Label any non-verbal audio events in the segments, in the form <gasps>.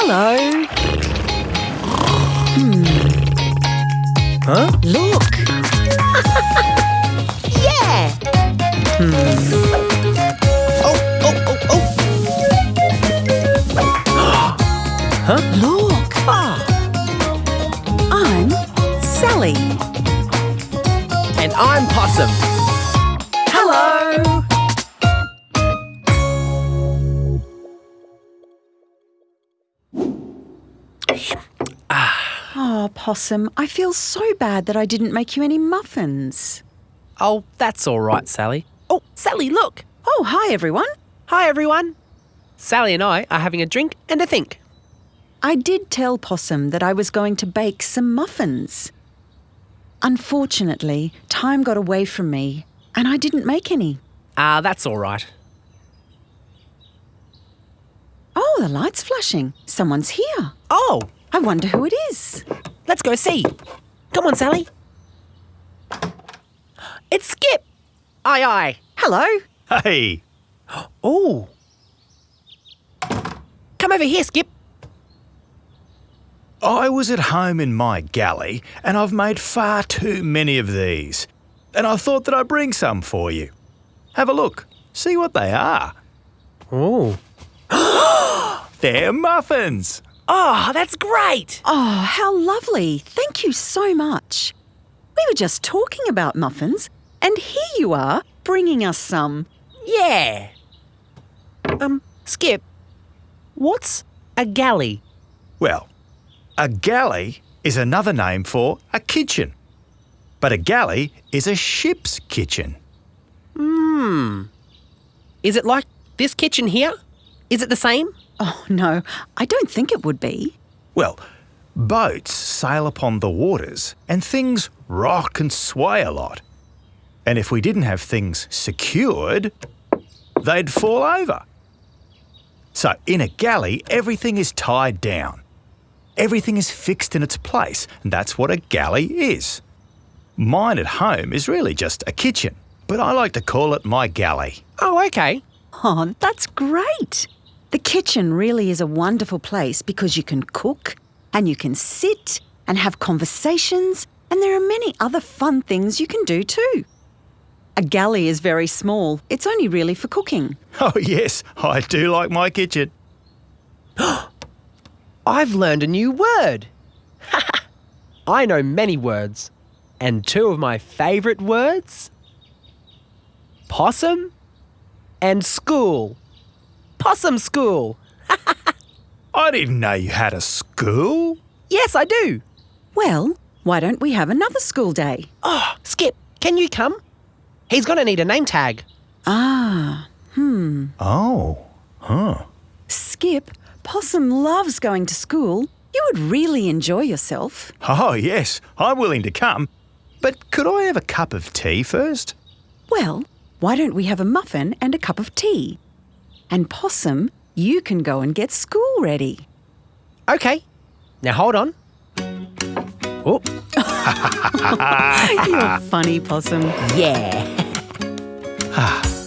Hello. Hmm. Huh? Look. <laughs> Yeah! Hmm. Oh, oh, oh, oh. <gasps> huh? Look. Ah, I'm Sally. and I'm Possum. Oh, Possum, I feel so bad that I didn't make you any muffins. Oh, that's all right, Sally. Oh, Sally, look. Oh, hi, everyone. Hi, everyone. Sally and I are having a drink and a think. I did tell Possum that I was going to bake some muffins. Unfortunately, time got away from me and I didn't make any. Ah, that's all right. Oh, the light's flashing. Someone's here. Oh, I wonder who it is. let's go see. Come on, Sally. It's Skip. Aye, aye. Hello. Hey, Oh. Come over here, Skip. I was at home in my galley and I've made far too many of these. And I thought that I'd bring some for you. Have a look. See what they are. Oh. <gasps> <gasps> <gasps> They're muffins. Oh, that's great. Oh, how lovely. Thank you so much. We were just talking about muffins, and here you are bringing us some. Yeah. Um, Skip, what's a galley? Well, a galley is another name for a kitchen. But a galley is a ship's kitchen. Hmm. Is it like this kitchen here? Is it the same? Oh, no, I don't think it would be. Well, boats sail upon the waters and things rock and sway a lot. And if we didn't have things secured, they'd fall over. So in a galley, everything is tied down. Everything is fixed in its place, and that's what a galley is. Mine at home is really just a kitchen, but I like to call it my galley. Oh, okay. Oh, that's great. The kitchen really is a wonderful place because you can cook and you can sit and have conversations, and there are many other fun things you can do too. A galley is very small, it's only really for cooking. <laughs> Oh, yes, I do like my kitchen. <gasps> I've learned a new word. <laughs> I know many words, and two of my favourite words possum and school. Possum school. <laughs> I didn't know you had a school. Yes, I do. Well, why don't we have another school day? Oh, Skip, can you come? He's going to need a name tag. Ah, hmm. Oh, huh. Skip, Possum loves going to school. You would really enjoy yourself. Oh, yes, I'm willing to come. But could I have a cup of tea first? Well, why don't we have a muffin and a cup of tea? And Possum, you can go and get school ready. Okay. Now hold on. Oh, <laughs> You're funny, Possum. <laughs> yeah. <laughs>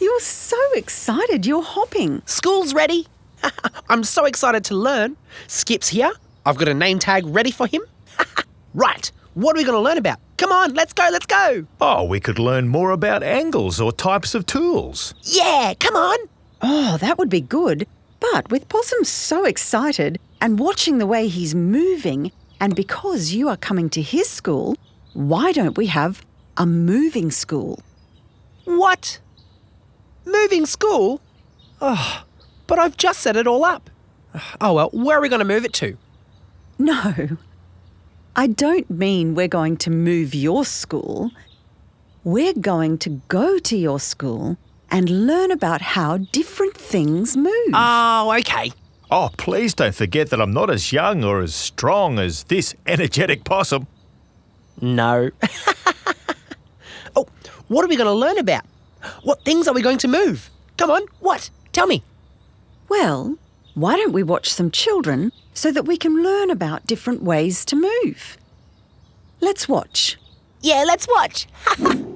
You're so excited. You're hopping. School's ready. <laughs> I'm so excited to learn. Skip's here. I've got a name tag ready for him. <laughs> right. What are we going to learn about? Come on, let's go, let's go. Oh, we could learn more about angles or types of tools. Yeah, come on. Oh, that would be good. But with Possum so excited and watching the way he's moving, and because you are coming to his school, why don't we have a moving school? What? Moving school? Oh, but I've just set it all up. Oh well, where are we going to move it to? No. I don't mean we're going to move your school. We're going to go to your school and learn about how different things move. Oh, okay. Oh, please don't forget that I'm not as young or as strong as this energetic possum. No. <laughs> oh, what are we going to learn about? What things are we going to move? Come on, what? Tell me. Well, why don't we watch some children so that we can learn about different ways to move? Let's watch. Yeah, let's watch. <laughs>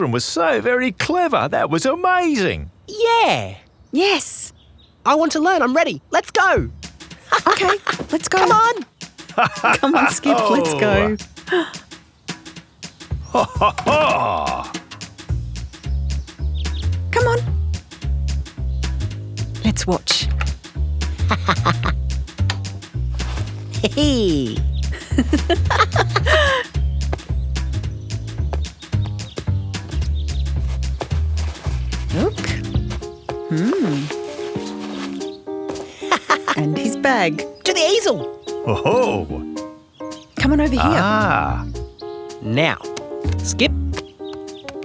children were so very clever. That was amazing. Yeah. Yes. I want to learn. I'm ready. Let's go. Okay, let's go. Come on. Come on, Skip, <laughs> let's go. Oh, Come on. Let's watch. <laughs> Hey. <laughs> Hmm. and his bag. To the easel. oh, Come on over here. ah, Now, Skip,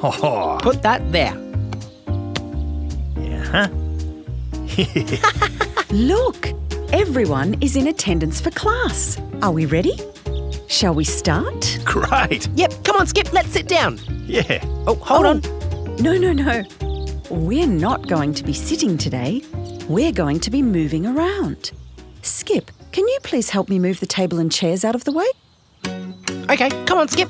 oh, put that there. huh? <laughs> Look, everyone is in attendance for class. Are we ready? Shall we start? Great. Yep, come on, Skip, let's sit down. Yeah. Oh, hold Oh. on. No, no, no. We're not going to be sitting today. We're going to be moving around. Skip, can you please help me move the table and chairs out of the way? Okay, come on, Skip.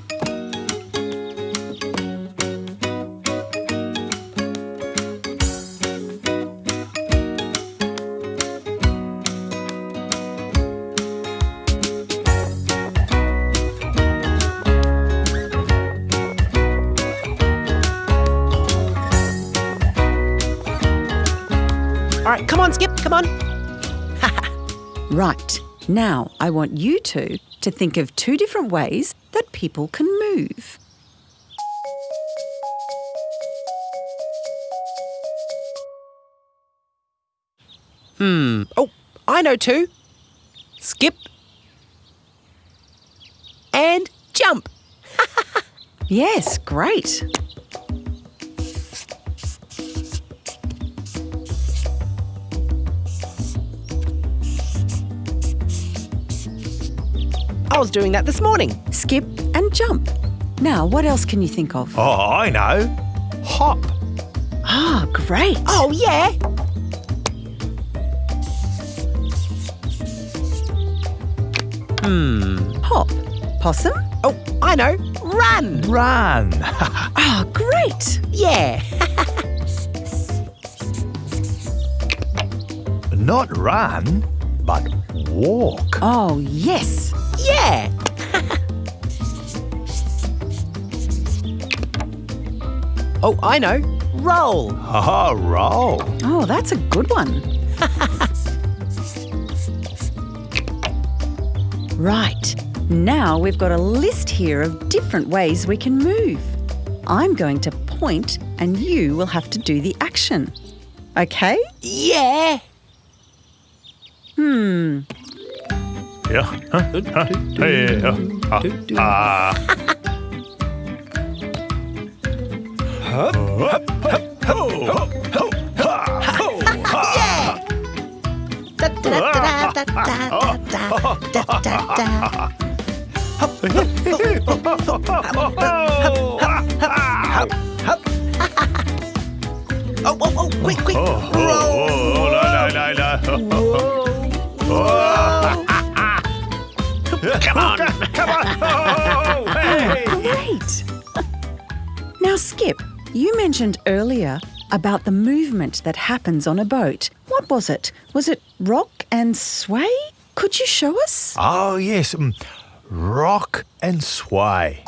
On. <laughs> Right. Now, I want you two to think of two different ways that people can move. Hmm. Oh, I know two. Skip. And jump. <laughs> Yes, great. I was doing that this morning. Skip and jump. Now, what else can you think of? Oh, I know. Hop. Ah, great. Oh, yeah. Hmm. Hop. Possum? Oh, I know. Run. Run. <laughs> Ah, great. Yeah. <laughs> Not run, but walk. Oh, yes. Yeah. <laughs> oh, I know. Roll. Ha oh, roll. Oh, that's a good one. <laughs> right. Now we've got a list here of different ways we can move. I'm going to point and you will have to do the action. Okay? Yeah. Hmm. Yeah. Huh? Huh? Hey, uh, uh, uh. Da, da, da, da, da, da, da, da, da, da. Oh, oh, oh, quick, quick. Oh, Roll. oh, oh, no, no, no, no. <laughs> Come on, come on. <laughs> Oh, hey. Great! now, Skip, you mentioned earlier about the movement that happens on a boat. What was it? Was it rock and sway? Could you show us? Oh, yes. mm, Rock and sway.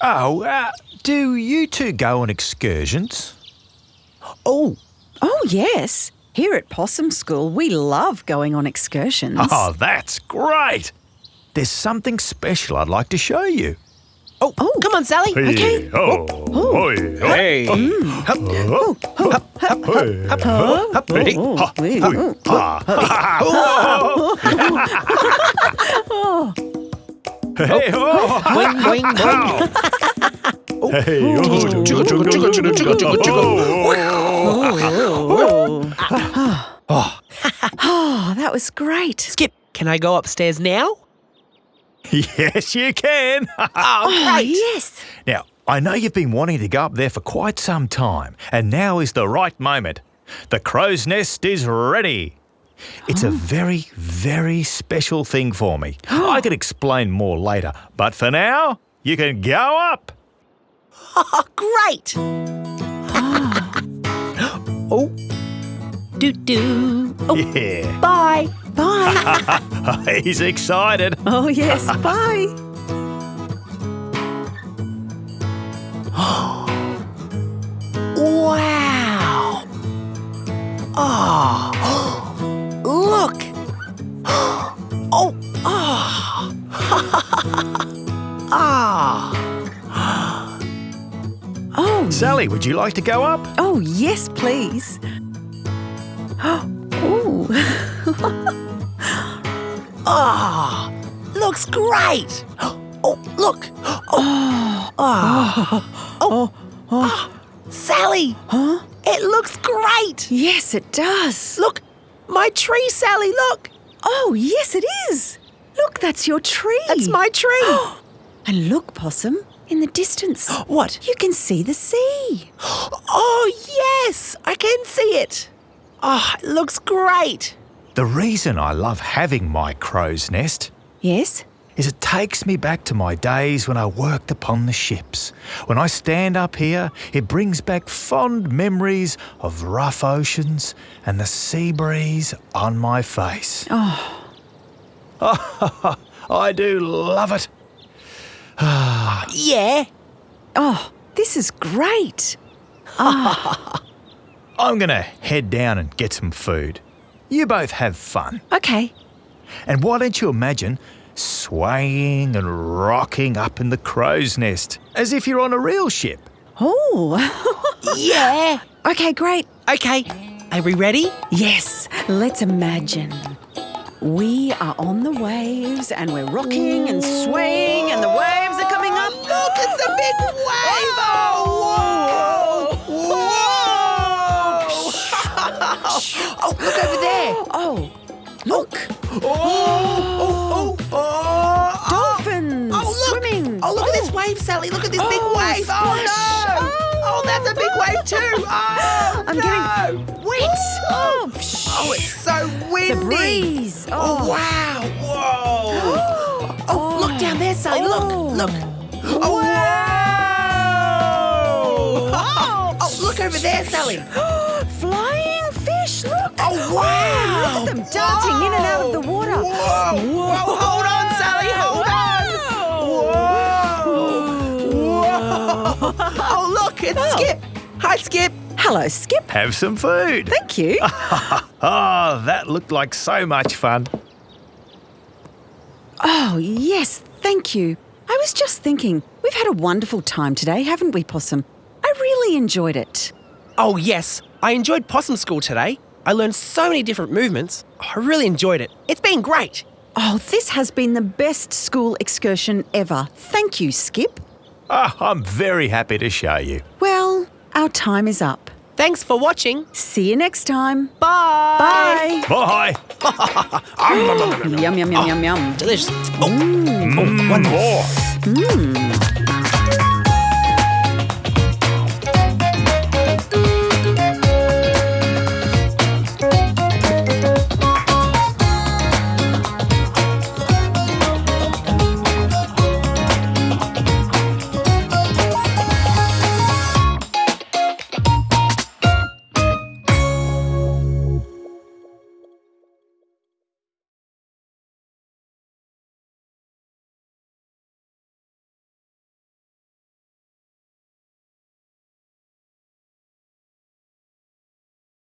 Oh, uh, do you two go on excursions? Oh, Oh, yes. Here at Possum School, we love going on excursions. Oh, that's great. There's something special I'd like to show you. oh, Oh. come on, Sally. Okay. Oh, oh, Hey. Hey. Oh, Hey, oh, <laughs> Boing, boing, boing. <laughs> Oh. hey, oh, Chugga, chugga, chugga, chugga, chugga, chugga, chugga. Oh, oh, oh, oh. Ah. <sighs> Ah, that was great. Skip, can I go upstairs now? Yes, you can. <laughs> Oh, Oh, great. yes. now, I know you've been wanting to go up there for quite some time, and now is the right moment. The crow's nest is ready. It's a oh. very, very special thing for me. I can <gasps> explain more later, but for now, you can go up. Oh, <laughs> great. <gasps> oh. Do do. Oh, Yeah. bye. Bye. <laughs> He's excited. <laughs> oh, yes. Bye. <gasps> Wow. Oh. Sally, would you like to go up? oh, yes, please. <gasps> Oh, <laughs> Ah. Looks great. <gasps> Oh, look. <gasps> Oh. Ah. Oh. Ah. Sally. huh? It looks great. Yes, it does. Look. My tree, Sally. Look. Oh, yes, it is. Look, that's your tree. That's my tree. And look, Possum, in the distance. <gasps> what? You can see the sea. <gasps> Oh, yes. I can see it. Oh, it looks great. The reason I love having my crow's nest Yes? is it takes me back to my days when I worked upon the ships. When I stand up here, it brings back fond memories of rough oceans and the sea breeze on my face. Oh, <laughs> I do love it. Yeah. oh, this is great. <laughs> Ah. I'm going to head down and get some food. You both have fun. Okay. And why don't you imagine swaying and rocking up in the crow's nest as if you're on a real ship? Oh, Yeah. <laughs> <laughs> okay, great. Okay. Are we ready? Yes, let's imagine. We are on the waves and we're rocking and swaying, and the waves are coming up. Look, it's a big wave. Oh, whoa. Whoa! oh, look over there. Oh, look, oh, oh, oh, oh. dolphins Oh, look. swimming. Oh, look at this oh. wave, Sally. Look at this big Oh, wave. Oh, no. Oh, that's a big wave, too. <laughs> Oh, I'm no. getting wet. Oh, psh. Oh, it's so windy. the breeze. Oh, Oh, wow. Whoa. <gasps> Oh, look down there, Sally. Oh. Look, look. Oh, wow. Oh, look over there, Sally. <gasps> flying fish. Look. Oh, wow. Look at them dancing in and out of the water. Whoa. Whoa. Hold on, <laughs> Oh, look. It's Skip. Hi, Skip. Hello, Skip. Have some food. Thank you. <laughs> Oh, that looked like so much fun. Oh, yes, thank you. I was just thinking, we've had a wonderful time today, haven't we, Possum? I really enjoyed it. Oh, yes. I enjoyed possum school today. I learned so many different movements. I really enjoyed it. It's been great. Oh, this has been the best school excursion ever. Thank you, Skip. Ah, I'm very happy to show you. Well, our time is up. Thanks for watching. See you next time. Bye. Bye. Bye. <laughs> yum, yum, yum, yum, yum. Ah, delicious. Mm. Oh, oh, one mm, more. More.